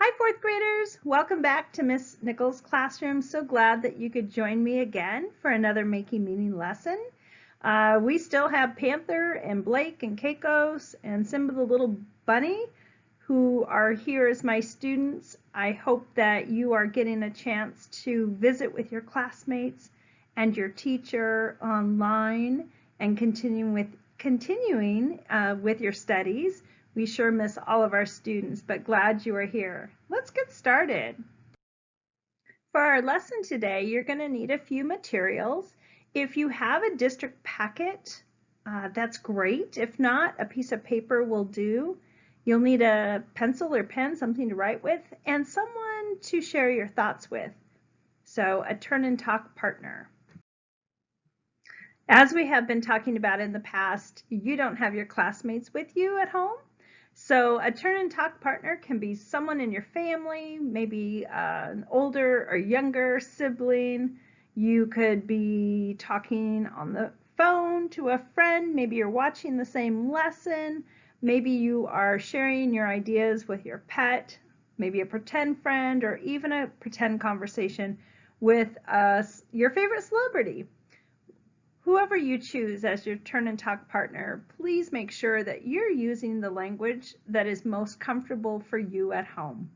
Hi, fourth graders. Welcome back to Miss Nichols' classroom. So glad that you could join me again for another Making Meaning lesson. Uh, we still have Panther and Blake and Keikos and Simba the little bunny who are here as my students. I hope that you are getting a chance to visit with your classmates and your teacher online and continuing with continuing uh, with your studies. We sure miss all of our students, but glad you are here. Let's get started. For our lesson today, you're going to need a few materials. If you have a district packet, uh, that's great. If not, a piece of paper will do. You'll need a pencil or pen, something to write with, and someone to share your thoughts with. So a turn and talk partner. As we have been talking about in the past, you don't have your classmates with you at home. So a turn and talk partner can be someone in your family, maybe uh, an older or younger sibling. You could be talking on the phone to a friend. Maybe you're watching the same lesson. Maybe you are sharing your ideas with your pet, maybe a pretend friend, or even a pretend conversation with uh, your favorite celebrity. Whoever you choose as your turn and talk partner, please make sure that you're using the language that is most comfortable for you at home.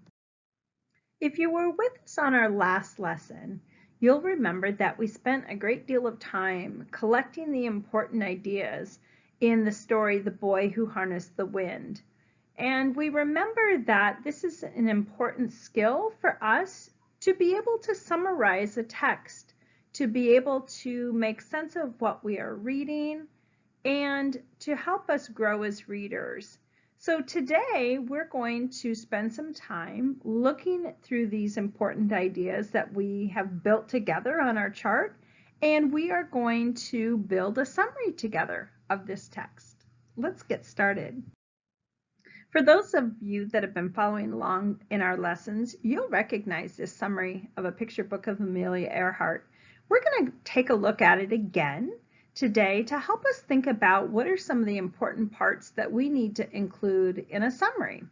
If you were with us on our last lesson, you'll remember that we spent a great deal of time collecting the important ideas in the story The Boy Who Harnessed the Wind. And we remember that this is an important skill for us to be able to summarize a text to be able to make sense of what we are reading and to help us grow as readers. So today we're going to spend some time looking through these important ideas that we have built together on our chart and we are going to build a summary together of this text. Let's get started. For those of you that have been following along in our lessons, you'll recognize this summary of a picture book of Amelia Earhart we're going to take a look at it again today to help us think about what are some of the important parts that we need to include in a summary.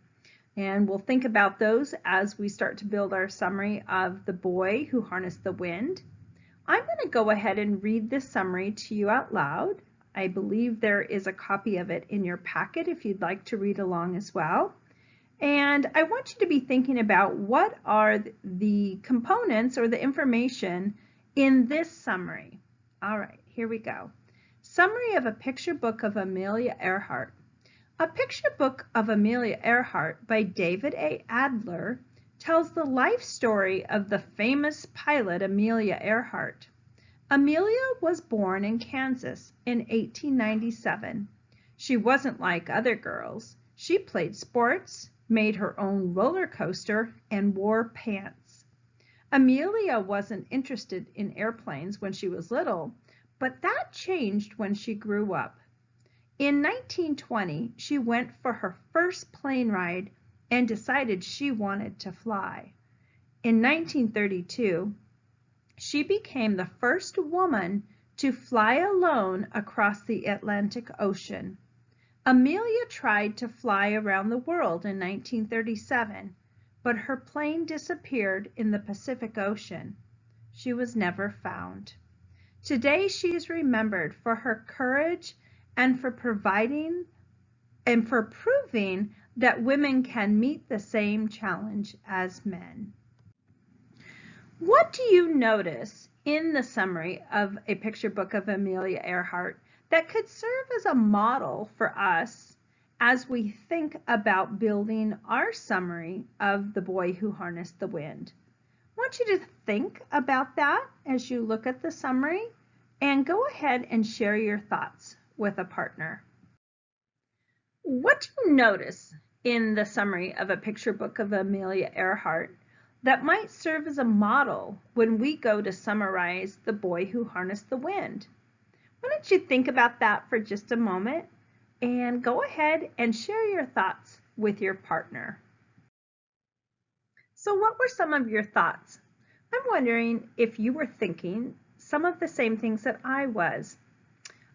And we'll think about those as we start to build our summary of the boy who harnessed the wind. I'm going to go ahead and read this summary to you out loud. I believe there is a copy of it in your packet if you'd like to read along as well. And I want you to be thinking about what are the components or the information in this summary. All right, here we go. Summary of a picture book of Amelia Earhart. A picture book of Amelia Earhart by David A. Adler tells the life story of the famous pilot Amelia Earhart. Amelia was born in Kansas in 1897. She wasn't like other girls. She played sports, made her own roller coaster, and wore pants. Amelia wasn't interested in airplanes when she was little, but that changed when she grew up. In 1920, she went for her first plane ride and decided she wanted to fly. In 1932, she became the first woman to fly alone across the Atlantic Ocean. Amelia tried to fly around the world in 1937 but her plane disappeared in the Pacific Ocean. She was never found. Today she is remembered for her courage and for providing and for proving that women can meet the same challenge as men. What do you notice in the summary of a picture book of Amelia Earhart that could serve as a model for us as we think about building our summary of The Boy Who Harnessed the Wind. I want you to think about that as you look at the summary and go ahead and share your thoughts with a partner. What do you notice in the summary of a picture book of Amelia Earhart that might serve as a model when we go to summarize The Boy Who Harnessed the Wind? Why don't you think about that for just a moment and go ahead and share your thoughts with your partner. So what were some of your thoughts? I'm wondering if you were thinking some of the same things that I was.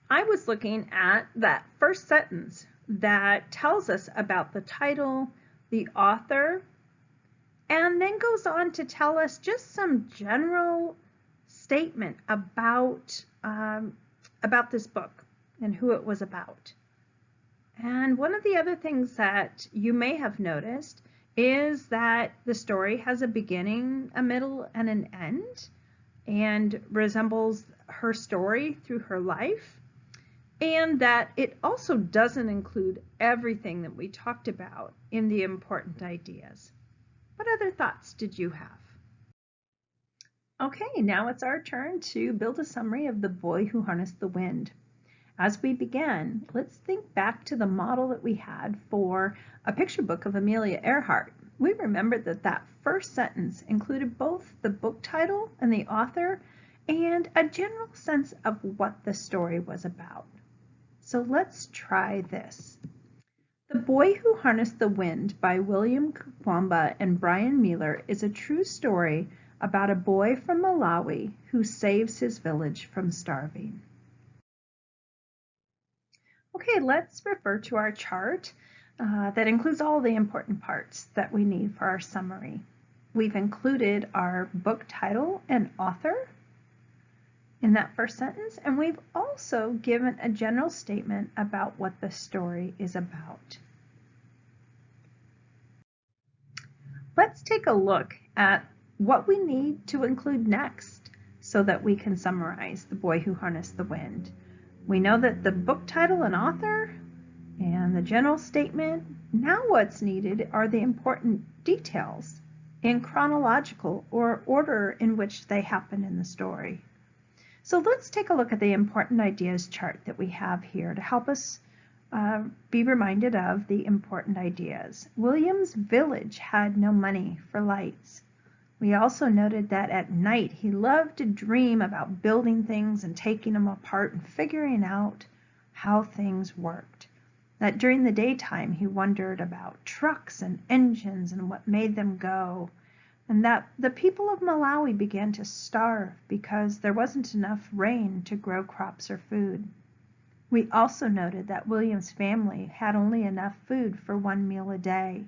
I was looking at that first sentence that tells us about the title, the author, and then goes on to tell us just some general statement about um, about this book and who it was about. And one of the other things that you may have noticed is that the story has a beginning, a middle, and an end, and resembles her story through her life, and that it also doesn't include everything that we talked about in the important ideas. What other thoughts did you have? Okay, now it's our turn to build a summary of The Boy Who Harnessed the Wind. As we begin, let's think back to the model that we had for a picture book of Amelia Earhart. We remembered that that first sentence included both the book title and the author and a general sense of what the story was about. So let's try this. The Boy Who Harnessed the Wind by William Kamkwamba and Bryan Mealer is a true story about a boy from Malawi who saves his village from starving. Okay, let's refer to our chart uh, that includes all the important parts that we need for our summary. We've included our book title and author in that first sentence, and we've also given a general statement about what the story is about. Let's take a look at what we need to include next so that we can summarize The Boy Who Harnessed the Wind. We know that the book title and author and the general statement. Now what's needed are the important details in chronological or order in which they happen in the story. So let's take a look at the important ideas chart that we have here to help us uh, be reminded of the important ideas. William's village had no money for lights. We also noted that at night he loved to dream about building things and taking them apart and figuring out how things worked. That during the daytime he wondered about trucks and engines and what made them go. And that the people of Malawi began to starve because there wasn't enough rain to grow crops or food. We also noted that William's family had only enough food for one meal a day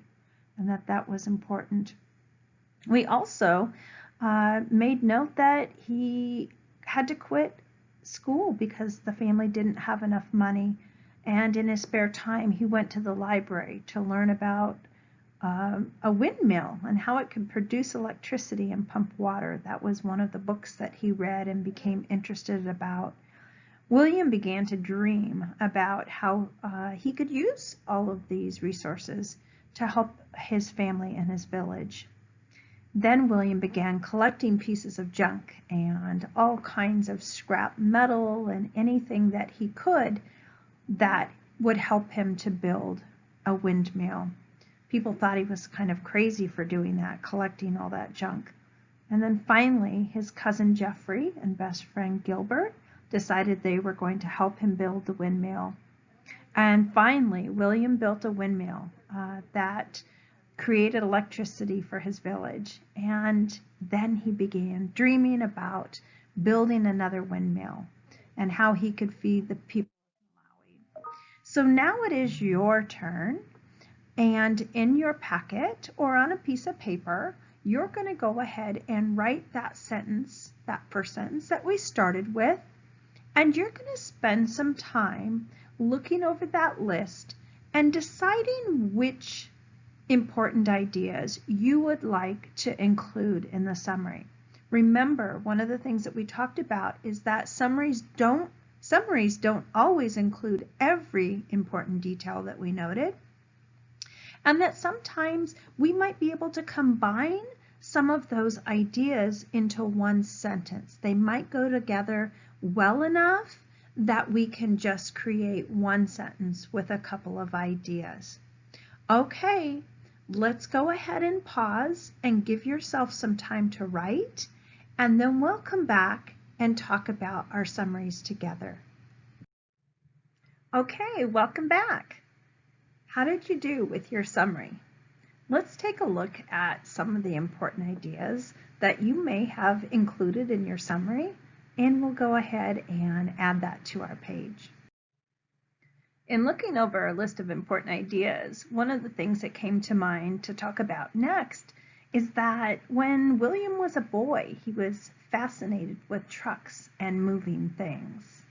and that that was important. We also uh, made note that he had to quit school because the family didn't have enough money. And in his spare time, he went to the library to learn about um, a windmill and how it could produce electricity and pump water. That was one of the books that he read and became interested about. William began to dream about how uh, he could use all of these resources to help his family and his village. Then William began collecting pieces of junk and all kinds of scrap metal and anything that he could that would help him to build a windmill. People thought he was kind of crazy for doing that, collecting all that junk. And then finally, his cousin Geoffrey and best friend Gilbert decided they were going to help him build the windmill. And finally, William built a windmill uh, that created electricity for his village. And then he began dreaming about building another windmill and how he could feed the people of Malawi. So now it is your turn. And in your packet or on a piece of paper, you're going to go ahead and write that sentence, that first sentence that we started with. And you're going to spend some time looking over that list and deciding which important ideas you would like to include in the summary. Remember, one of the things that we talked about is that summaries don't summaries don't always include every important detail that we noted, and that sometimes we might be able to combine some of those ideas into one sentence. They might go together well enough that we can just create one sentence with a couple of ideas. Okay, let's go ahead and pause and give yourself some time to write, and then we'll come back and talk about our summaries together. Okay, welcome back. How did you do with your summary? Let's take a look at some of the important ideas that you may have included in your summary, and we'll go ahead and add that to our page. In looking over our list of important ideas, one of the things that came to mind to talk about next is that when William was a boy, he was fascinated with trucks and moving things.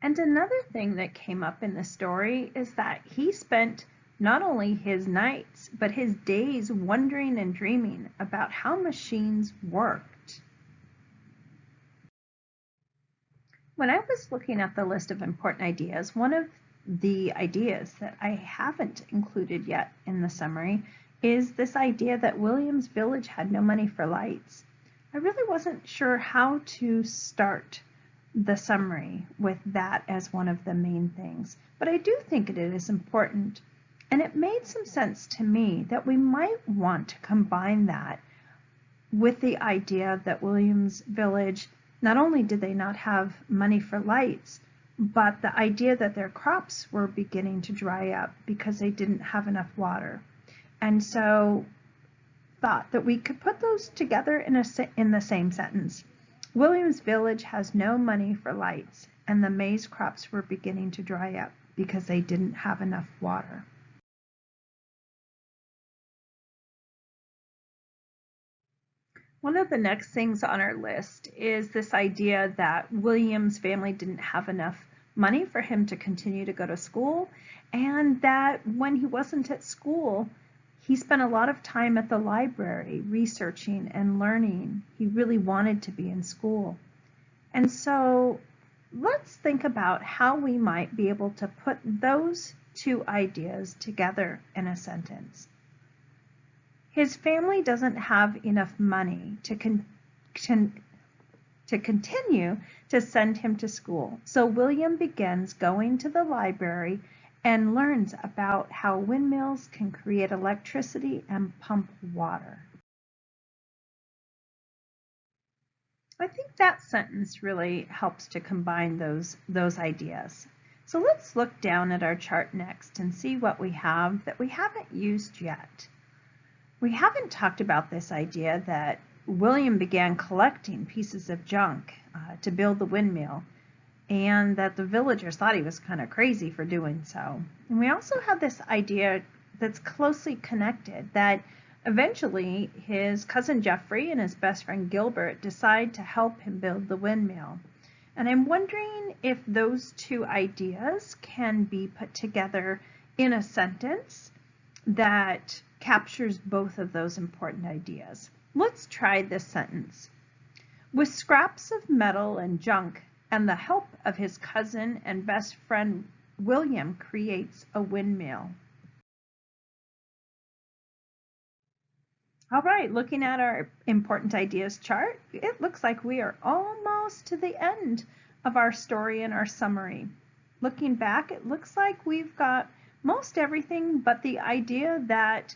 And another thing that came up in the story is that he spent not only his nights, but his days wondering and dreaming about how machines worked. When I was looking at the list of important ideas, one of the ideas that I haven't included yet in the summary is this idea that Williams Village had no money for lights. I really wasn't sure how to start the summary with that as one of the main things. But I do think it is important. And it made some sense to me that we might want to combine that with the idea that Williams Village, not only did they not have money for lights, but the idea that their crops were beginning to dry up because they didn't have enough water. And so thought that we could put those together in, a, in the same sentence. Williams Village has no money for lights, and the maize crops were beginning to dry up because they didn't have enough water. One of the next things on our list is this idea that William's family didn't have enough money for him to continue to go to school, and that when he wasn't at school, he spent a lot of time at the library researching and learning. He really wanted to be in school. And so let's think about how we might be able to put those two ideas together in a sentence. His family doesn't have enough money to, con to continue to send him to school. So William begins going to the library and learns about how windmills can create electricity and pump water. I think that sentence really helps to combine those, those ideas. So let's look down at our chart next and see what we have that we haven't used yet. We haven't talked about this idea that William began collecting pieces of junk uh, to build the windmill and that the villagers thought he was kind of crazy for doing so. And we also have this idea that's closely connected that eventually his cousin Geoffrey and his best friend Gilbert decide to help him build the windmill. And I'm wondering if those two ideas can be put together in a sentence that captures both of those important ideas. Let's try this sentence. With scraps of metal and junk and the help of his cousin and best friend William creates a windmill. All right, looking at our important ideas chart, it looks like we are almost to the end of our story and our summary. Looking back, it looks like we've got most everything but the idea that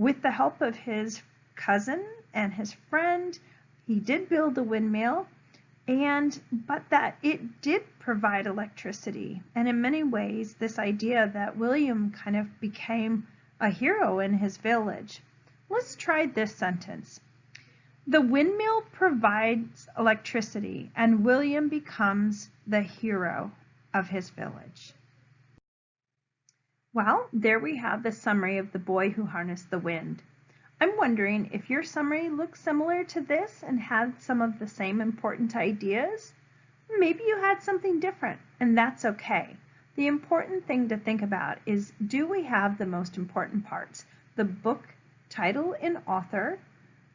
with the help of his cousin and his friend, he did build the windmill and but that it did provide electricity and in many ways this idea that William kind of became a hero in his village. Let's try this sentence. The windmill provides electricity and William becomes the hero of his village. Well, there we have the summary of the boy who harnessed the wind. I'm wondering if your summary looks similar to this and had some of the same important ideas. Maybe you had something different, and that's okay. The important thing to think about is do we have the most important parts? The book title and author,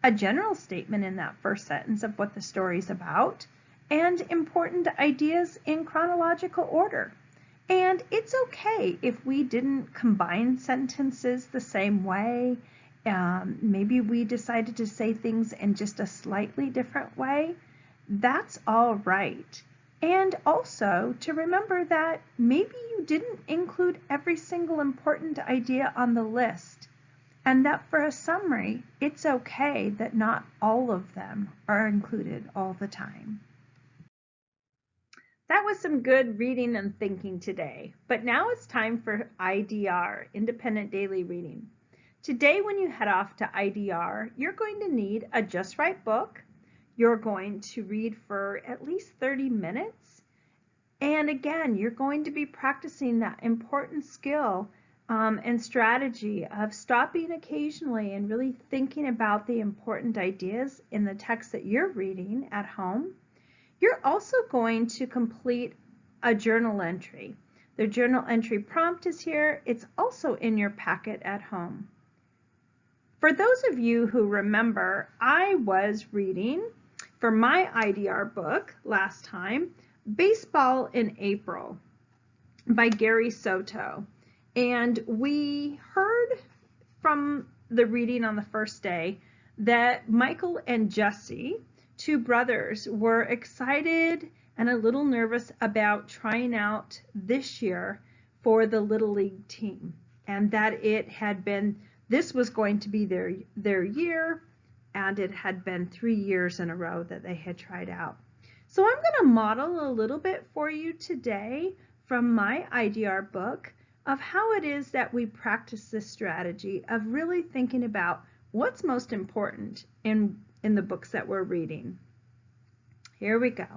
a general statement in that first sentence of what the story is about, and important ideas in chronological order. And it's okay if we didn't combine sentences the same way um, maybe we decided to say things in just a slightly different way, that's all right. And also to remember that maybe you didn't include every single important idea on the list and that for a summary, it's okay that not all of them are included all the time. That was some good reading and thinking today, but now it's time for IDR, Independent Daily Reading. Today, when you head off to IDR, you're going to need a Just Right book. You're going to read for at least 30 minutes. And again, you're going to be practicing that important skill um, and strategy of stopping occasionally and really thinking about the important ideas in the text that you're reading at home. You're also going to complete a journal entry. The journal entry prompt is here. It's also in your packet at home. For those of you who remember, I was reading for my IDR book last time, Baseball in April by Gary Soto. And we heard from the reading on the first day that Michael and Jesse, two brothers, were excited and a little nervous about trying out this year for the Little League team and that it had been this was going to be their their year and it had been three years in a row that they had tried out. So I'm going to model a little bit for you today from my IDR book of how it is that we practice this strategy of really thinking about what's most important in, in the books that we're reading. Here we go.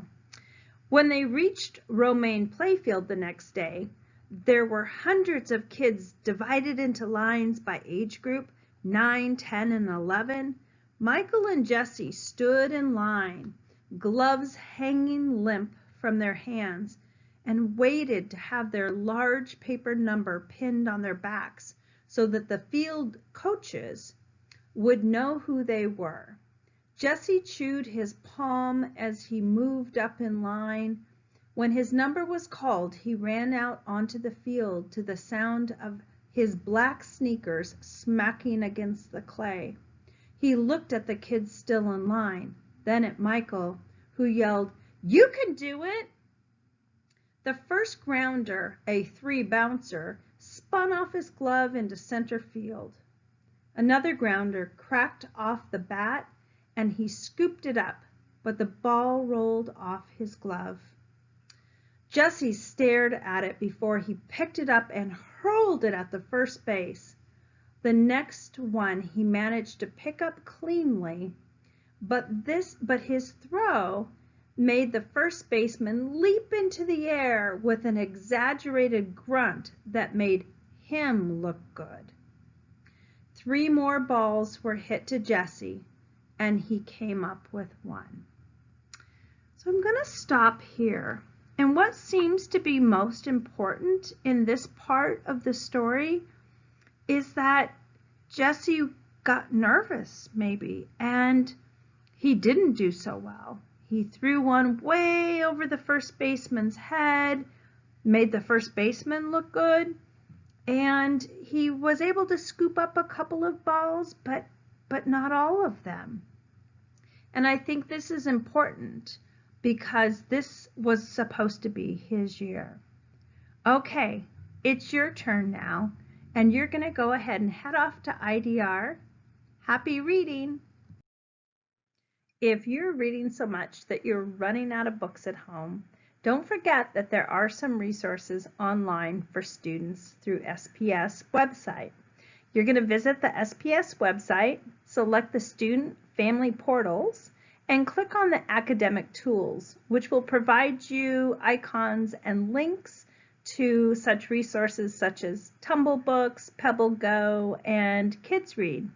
When they reached Romaine Playfield the next day, there were hundreds of kids divided into lines by age group 9, 10, and 11. Michael and Jesse stood in line, gloves hanging limp from their hands, and waited to have their large paper number pinned on their backs so that the field coaches would know who they were. Jesse chewed his palm as he moved up in line when his number was called, he ran out onto the field to the sound of his black sneakers smacking against the clay. He looked at the kids still in line, then at Michael, who yelled, You can do it! The first grounder, a three bouncer, spun off his glove into center field. Another grounder cracked off the bat and he scooped it up, but the ball rolled off his glove. Jesse stared at it before he picked it up and hurled it at the first base. The next one he managed to pick up cleanly, but this but his throw made the first baseman leap into the air with an exaggerated grunt that made him look good. Three more balls were hit to Jesse, and he came up with one. So I'm going to stop here. And what seems to be most important in this part of the story is that Jesse got nervous, maybe, and he didn't do so well. He threw one way over the first baseman's head, made the first baseman look good, and he was able to scoop up a couple of balls, but but not all of them. And I think this is important because this was supposed to be his year. Okay, it's your turn now, and you're going to go ahead and head off to IDR. Happy reading! If you're reading so much that you're running out of books at home, don't forget that there are some resources online for students through SPS website. You're going to visit the SPS website, select the Student Family Portals, and click on the academic tools, which will provide you icons and links to such resources such as Tumblebooks, Pebble Go, and Kids Read.